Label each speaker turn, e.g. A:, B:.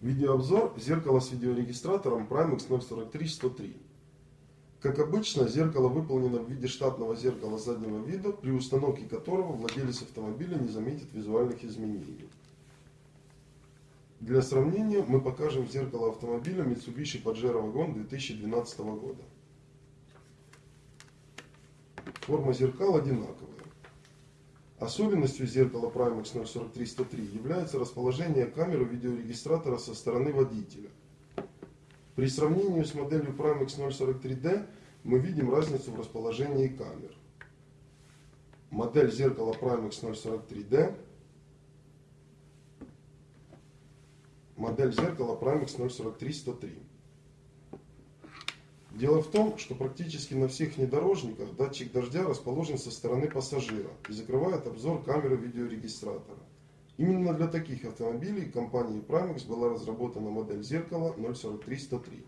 A: Видеообзор зеркала с видеорегистратором Primex 043-103. Как обычно, зеркало выполнено в виде штатного зеркала заднего вида, при установке которого владелец автомобиля не заметит визуальных изменений. Для сравнения мы покажем зеркало автомобиля Mitsubishi Pajero Wagon 2012 года. Форма зеркал одинаковая. Особенностью зеркала Primex 043-103 является расположение камеры видеорегистратора со стороны водителя. При сравнении с моделью Primex 043D мы видим разницу в расположении камер. Модель зеркала Primex 043D модель зеркала Primex 043-103. Дело в том, что практически на всех внедорожниках датчик дождя расположен со стороны пассажира и закрывает обзор камеры видеорегистратора. Именно для таких автомобилей компанией Primex была разработана модель зеркала 043-103.